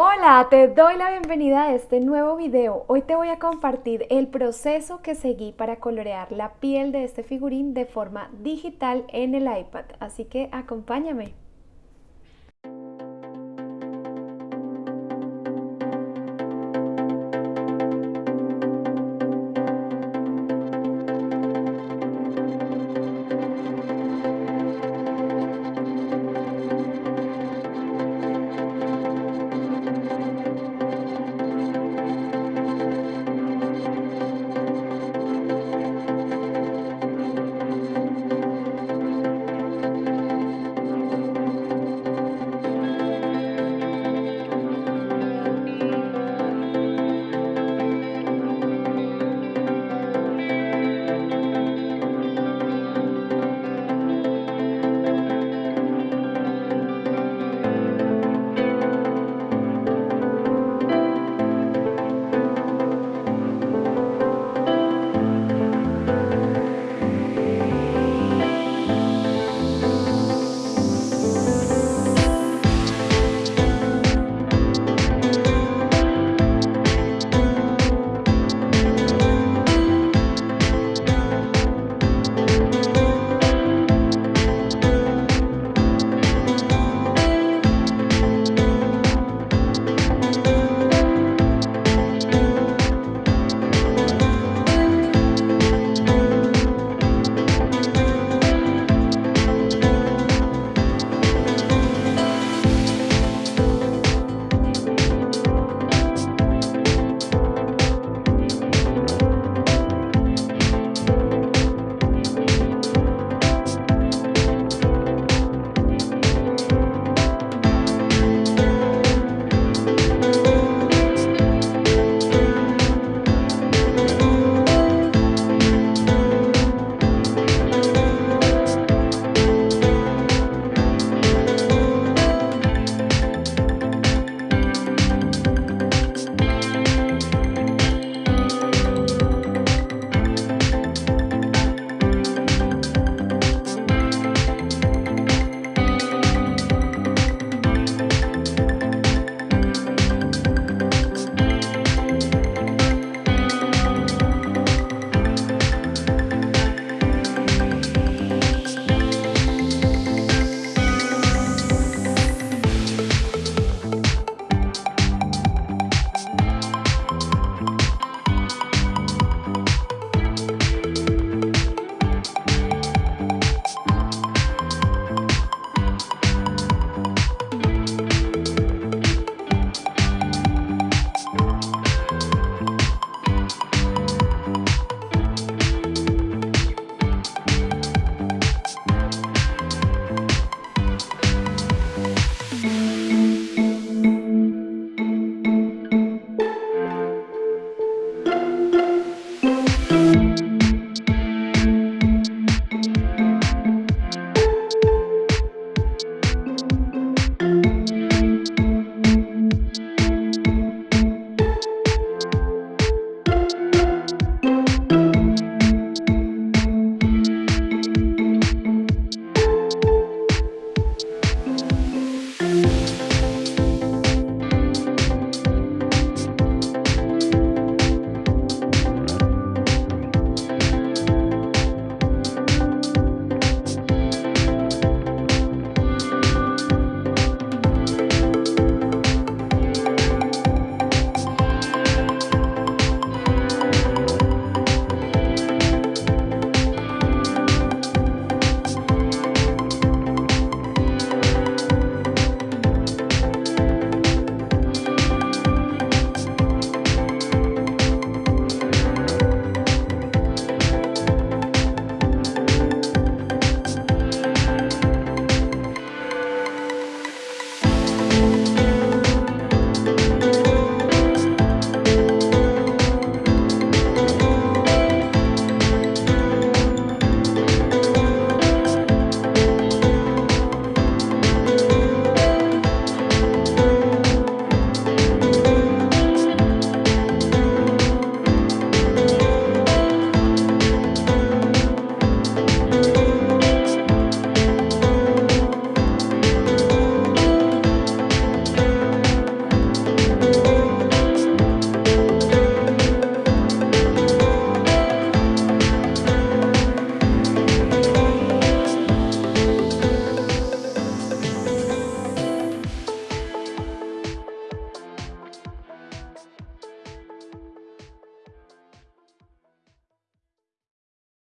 Hola, te doy la bienvenida a este nuevo video. Hoy te voy a compartir el proceso que seguí para colorear la piel de este figurín de forma digital en el iPad, así que acompáñame.